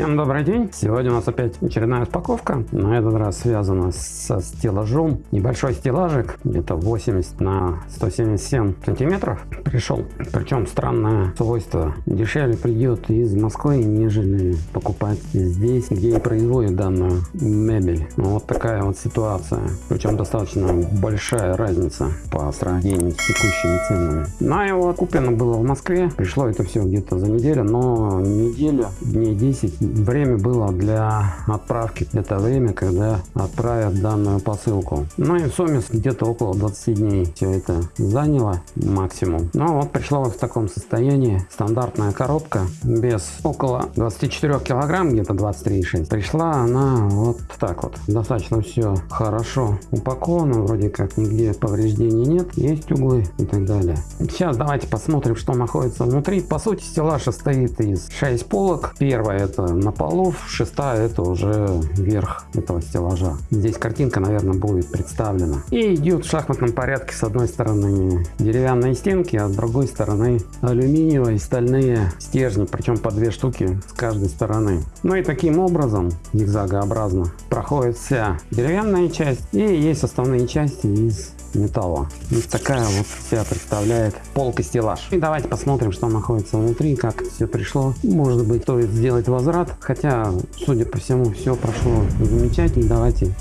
Всем добрый день! Сегодня у нас опять очередная распаковка. На этот раз связана со стеллажом. Небольшой стеллажик, где-то 80 на 177 сантиметров пришел. Причем странное свойство. Дешевле придет из Москвы, нежели покупать здесь, где и производят данную мебель. Вот такая вот ситуация. Причем достаточно большая разница по сравнению с текущими ценами. На его куплено было в Москве. Пришло это все где-то за неделю, но неделю, дней 10 время было для отправки. Это время, когда отправят данную посылку. Ну и в сумме где-то около 20 дней все это заняло максимум. Ну вот пришло вот в таком состоянии. Стандартная коробка без около 24 килограмм, где-то 23,6. Пришла она вот так вот. Достаточно все хорошо упаковано. Вроде как нигде повреждений нет. Есть углы и так далее. Сейчас давайте посмотрим, что находится внутри. По сути стеллаж состоит из 6 полок. Первая это на полу, шестая это уже верх этого стеллажа. Здесь картинка, наверное, будет представлена. И идет в шахматном порядке с одной стороны деревянные стенки, а с другой стороны алюминиевые стальные стержни, причем по две штуки с каждой стороны. Ну и таким образом, зигзагообразно, проходит вся деревянная часть и есть основные части из металла. Вот такая вот вся представляет полка стеллаж. И давайте посмотрим, что находится внутри, как все пришло. Может быть, стоит сделать возврат, хотя, судя по всему, все прошло замечательно. Давайте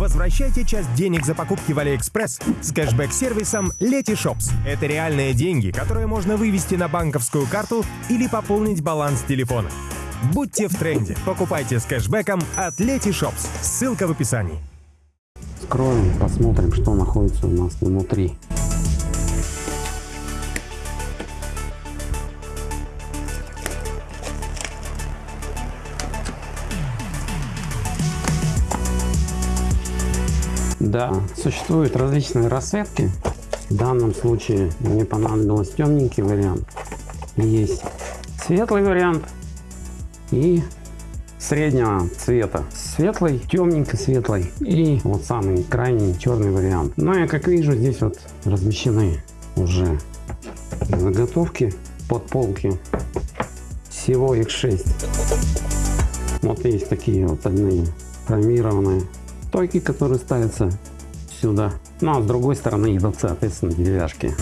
Возвращайте часть денег за покупки в AliExpress с кэшбэк-сервисом Letyshops. Это реальные деньги, которые можно вывести на банковскую карту или пополнить баланс телефона. Будьте в тренде. Покупайте с кэшбэком от Letyshops. Ссылка в описании. Откроем, посмотрим, что находится у нас внутри. Да, существуют различные расцветки. В данном случае мне понадобился темненький вариант. Есть светлый вариант и среднего цвета. Светлый, темненько светлый и вот самый крайний черный вариант. Но ну, я как вижу здесь вот размещены уже заготовки под полки. Всего их 6. Вот есть такие вот одни хромированные стойки, которые ставятся сюда. Ну а с другой стороны идут соответственно деревяшки.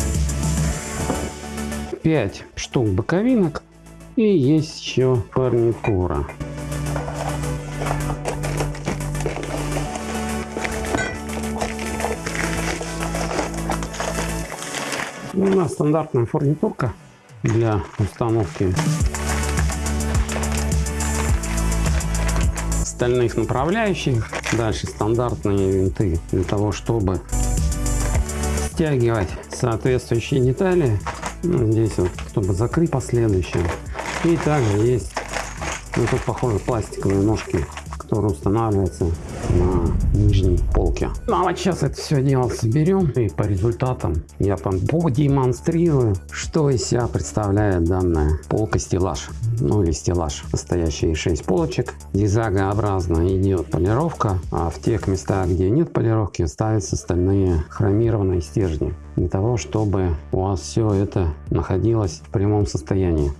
5 штук боковинок и есть еще фурнитура. У нас стандартная фурнитурка для установки стальных направляющих. Дальше стандартные винты для того, чтобы стягивать соответствующие детали. Ну, здесь вот, чтобы закрыть последующие. И также есть, ну тут похоже пластиковые ножки, которые устанавливаются на полке. Ну а вот сейчас это все дело соберем и по результатам я вам продемонстрирую, что из себя представляет данная полка стеллаж. Ну или стеллаж, состоящий из 6 полочек. Зигзагообразно идет полировка, а в тех местах, где нет полировки, ставятся стальные хромированные стержни. Для того, чтобы у вас все это находилось в прямом состоянии.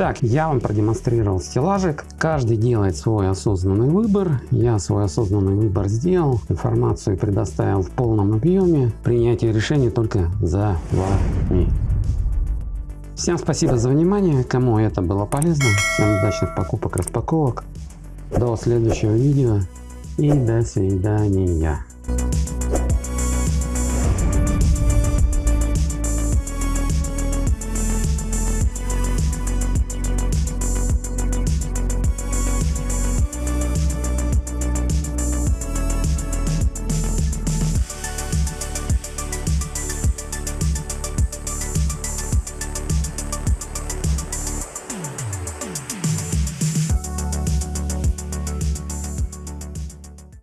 Итак, я вам продемонстрировал стеллажик. Каждый делает свой осознанный выбор. Я свой осознанный выбор сделал. Информацию предоставил в полном объеме. Принятие решений только за вами. Всем спасибо за внимание. Кому это было полезно. Всем удачных покупок, распаковок. До следующего видео и до свидания.